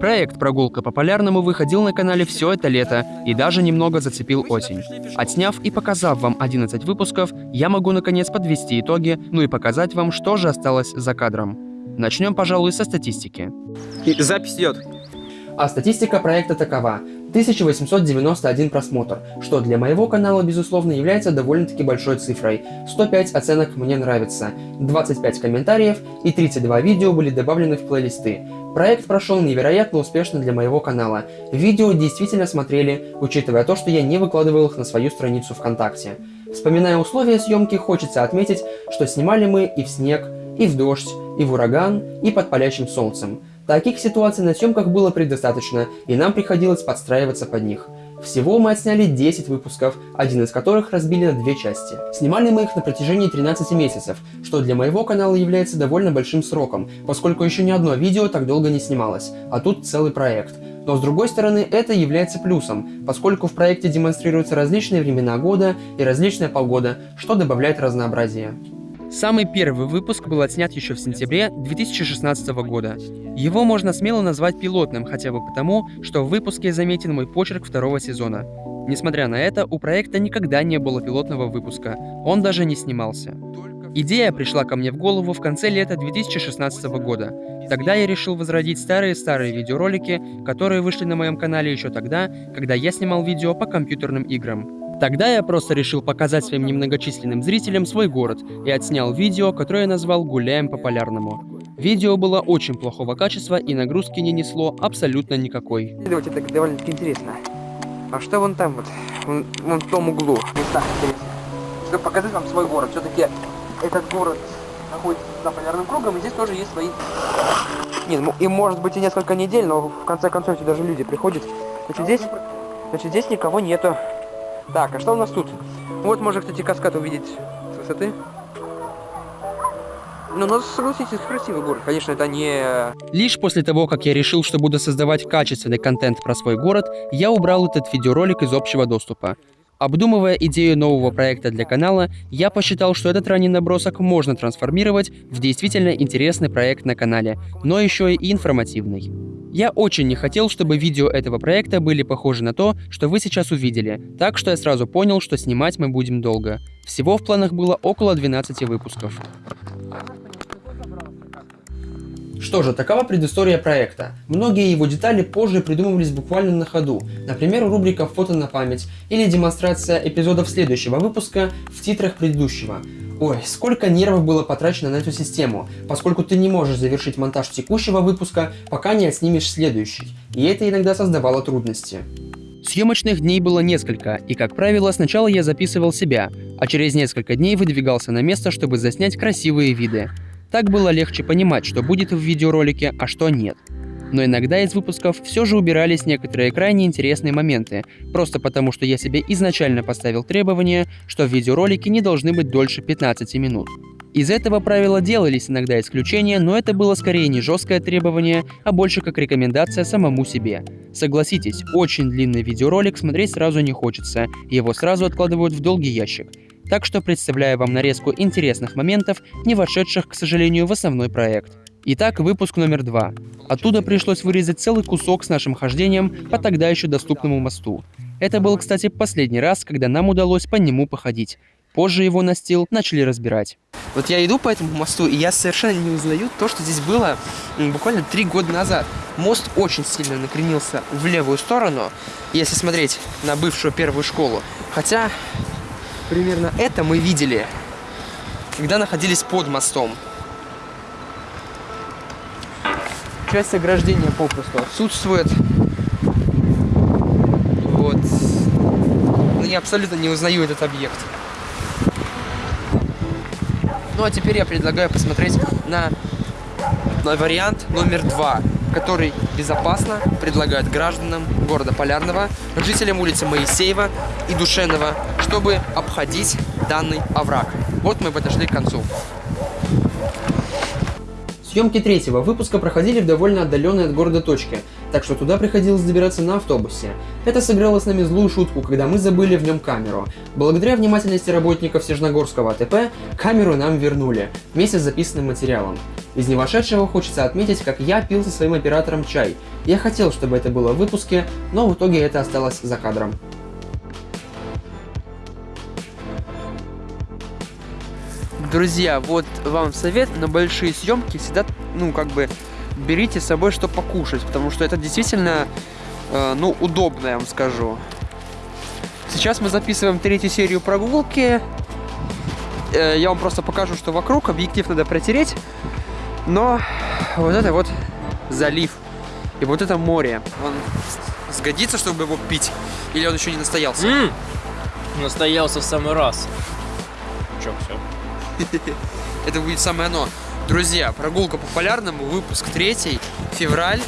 Проект «Прогулка по Полярному» выходил на канале все это лето и даже немного зацепил осень. Отсняв и показав вам 11 выпусков, я могу наконец подвести итоги, ну и показать вам, что же осталось за кадром. Начнем, пожалуй, со статистики. И запись идет. А статистика проекта такова. 1891 просмотр, что для моего канала, безусловно, является довольно-таки большой цифрой. 105 оценок «Мне нравится», 25 комментариев и 32 видео были добавлены в плейлисты. Проект прошел невероятно успешно для моего канала. Видео действительно смотрели, учитывая то, что я не выкладывал их на свою страницу ВКонтакте. Вспоминая условия съемки, хочется отметить, что снимали мы и в снег, и в дождь, и в ураган, и под палящим солнцем. Таких ситуаций на съемках было предостаточно, и нам приходилось подстраиваться под них. Всего мы отсняли 10 выпусков, один из которых разбили на две части. Снимали мы их на протяжении 13 месяцев, что для моего канала является довольно большим сроком, поскольку еще ни одно видео так долго не снималось, а тут целый проект. Но с другой стороны, это является плюсом, поскольку в проекте демонстрируются различные времена года и различная погода, что добавляет разнообразия. Самый первый выпуск был отснят еще в сентябре 2016 года. Его можно смело назвать пилотным, хотя бы потому, что в выпуске заметен мой почерк второго сезона. Несмотря на это, у проекта никогда не было пилотного выпуска, он даже не снимался. Идея пришла ко мне в голову в конце лета 2016 года. Тогда я решил возродить старые-старые видеоролики, которые вышли на моем канале еще тогда, когда я снимал видео по компьютерным играм. Тогда я просто решил показать своим немногочисленным зрителям свой город и отснял видео, которое я назвал «Гуляем по Полярному». Видео было очень плохого качества и нагрузки не несло абсолютно никакой. Это довольно-таки интересно. А что вон там вот, вон, вон в том углу? Так интересно. Чтобы показать вам свой город. Все-таки этот город находится за полярным кругом, и здесь тоже есть свои... Нет, ну, и может быть и несколько недель, но в конце концов сюда даже люди приходят. Значит, здесь, значит, здесь никого нету. Так, а что у нас тут? Вот можно, кстати, каскад увидеть с высоты. Ну, но согласитесь, красивый город. Конечно, это не... Лишь после того, как я решил, что буду создавать качественный контент про свой город, я убрал этот видеоролик из общего доступа. Обдумывая идею нового проекта для канала, я посчитал, что этот ранний набросок можно трансформировать в действительно интересный проект на канале, но еще и информативный. Я очень не хотел, чтобы видео этого проекта были похожи на то, что вы сейчас увидели, так что я сразу понял, что снимать мы будем долго. Всего в планах было около 12 выпусков. Что же, такова предыстория проекта. Многие его детали позже придумывались буквально на ходу. Например, рубрика «Фото на память» или демонстрация эпизодов следующего выпуска в титрах предыдущего. Ой, сколько нервов было потрачено на эту систему, поскольку ты не можешь завершить монтаж текущего выпуска, пока не отснимешь следующий, и это иногда создавало трудности. Съемочных дней было несколько, и, как правило, сначала я записывал себя, а через несколько дней выдвигался на место, чтобы заснять красивые виды. Так было легче понимать, что будет в видеоролике, а что нет. Но иногда из выпусков все же убирались некоторые крайне интересные моменты, просто потому что я себе изначально поставил требование, что видеоролики не должны быть дольше 15 минут. Из этого правила делались иногда исключения, но это было скорее не жесткое требование, а больше как рекомендация самому себе. Согласитесь, очень длинный видеоролик смотреть сразу не хочется, его сразу откладывают в долгий ящик так что представляю вам нарезку интересных моментов, не вошедших, к сожалению, в основной проект. Итак, выпуск номер два. Оттуда пришлось вырезать целый кусок с нашим хождением по тогда еще доступному мосту. Это был, кстати, последний раз, когда нам удалось по нему походить. Позже его настил начали разбирать. Вот я иду по этому мосту, и я совершенно не узнаю то, что здесь было буквально три года назад. Мост очень сильно накренился в левую сторону, если смотреть на бывшую первую школу. Хотя примерно это мы видели, когда находились под мостом. Часть ограждения попросту отсутствует. Вот. Но ну, я абсолютно не узнаю этот объект. Ну а теперь я предлагаю посмотреть на, на вариант номер два который безопасно предлагает гражданам города Полярного, жителям улицы Моисеева и Душенова, чтобы обходить данный овраг. Вот мы подошли к концу. Съемки третьего выпуска проходили в довольно отдаленной от города точке, так что туда приходилось добираться на автобусе. Это сыграло с нами злую шутку, когда мы забыли в нем камеру. Благодаря внимательности работников Снежногорского АТП, камеру нам вернули, вместе с записанным материалом. Из не вошедшего хочется отметить, как я пил со своим оператором чай. Я хотел, чтобы это было в выпуске, но в итоге это осталось за кадром. Друзья, вот вам совет на большие съемки всегда, ну, как бы, берите с собой что покушать, потому что это действительно, э, ну, удобно, я вам скажу. Сейчас мы записываем третью серию прогулки. Э, я вам просто покажу, что вокруг объектив надо протереть. Но вот это вот залив. И вот это море. Он сгодится, чтобы его пить? Или он еще не настоялся? М! Настоялся в самый раз. Чё, все? Это будет самое оно. Друзья, прогулка по полярному, выпуск третий, февраль.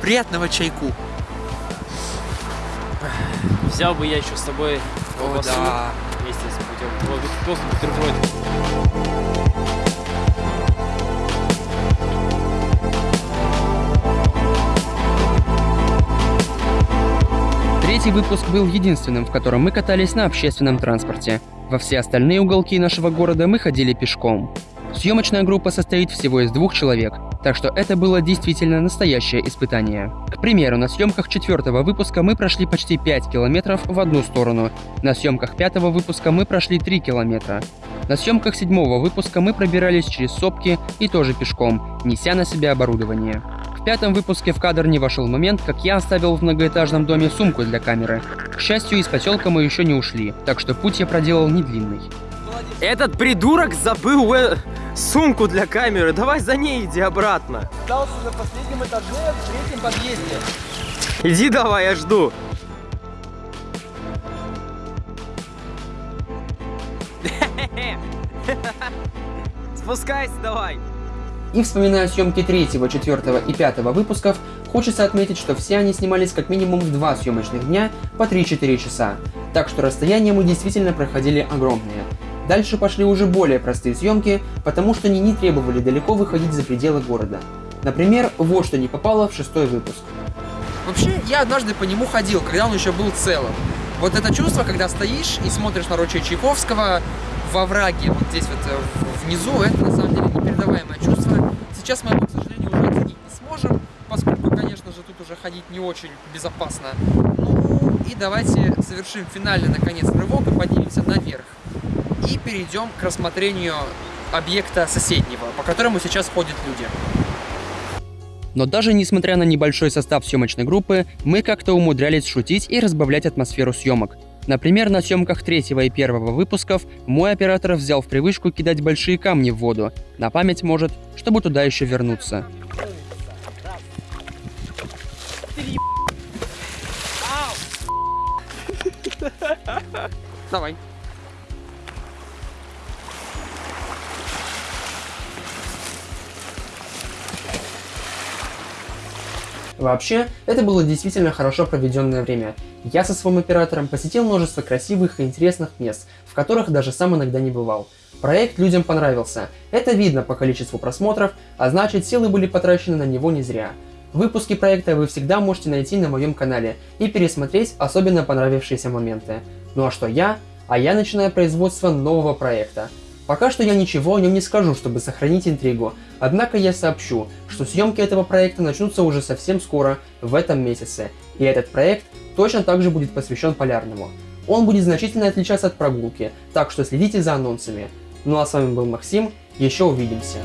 Приятного чайку. Взял бы я еще с тобой О, колбасу да. вместе с путем. Вот, просто бутерброд. Третий выпуск был единственным, в котором мы катались на общественном транспорте. Во все остальные уголки нашего города мы ходили пешком. Съемочная группа состоит всего из двух человек, так что это было действительно настоящее испытание. К примеру, на съемках четвертого выпуска мы прошли почти 5 километров в одну сторону, на съемках пятого выпуска мы прошли 3 километра. На съемках седьмого выпуска мы пробирались через сопки и тоже пешком, неся на себя оборудование. В пятом выпуске в кадр не вошел момент, как я оставил в многоэтажном доме сумку для камеры. К счастью, из поселка мы еще не ушли, так что путь я проделал не длинный. Этот придурок забыл э, сумку для камеры. Давай за ней иди обратно. Остался на последнем этаже в третьем подъезде. Иди давай, я жду. Спускайся давай. И вспоминая съемки третьего, четвертого и пятого выпусков, хочется отметить, что все они снимались как минимум в два съемочных дня по 3-4 часа. Так что расстояния мы действительно проходили огромные. Дальше пошли уже более простые съемки, потому что они не требовали далеко выходить за пределы города. Например, вот что не попало в шестой выпуск. Вообще, я однажды по нему ходил, когда он еще был целым. Вот это чувство, когда стоишь и смотришь на ручей Чайковского во враге, вот здесь вот э, внизу, это на самом деле непередаваемое чувство. Сейчас мы его, к сожалению, уже оценить не сможем, поскольку, конечно же, тут уже ходить не очень безопасно. Ну и давайте совершим финальный, наконец, рывок и поднимемся наверх. И перейдем к рассмотрению объекта соседнего, по которому сейчас ходят люди. Но даже несмотря на небольшой состав съемочной группы, мы как-то умудрялись шутить и разбавлять атмосферу съемок. Например, на съемках третьего и первого выпусков мой оператор взял в привычку кидать большие камни в воду, на память может, чтобы туда еще вернуться. Давай. Вообще, это было действительно хорошо проведенное время. Я со своим оператором посетил множество красивых и интересных мест, в которых даже сам иногда не бывал. Проект людям понравился. Это видно по количеству просмотров, а значит силы были потрачены на него не зря. Выпуски проекта вы всегда можете найти на моем канале и пересмотреть особенно понравившиеся моменты. Ну а что я? А я начинаю производство нового проекта. Пока что я ничего о нем не скажу, чтобы сохранить интригу, однако я сообщу, что съемки этого проекта начнутся уже совсем скоро, в этом месяце, и этот проект точно также будет посвящен полярному. Он будет значительно отличаться от прогулки, так что следите за анонсами. Ну а с вами был Максим, еще увидимся.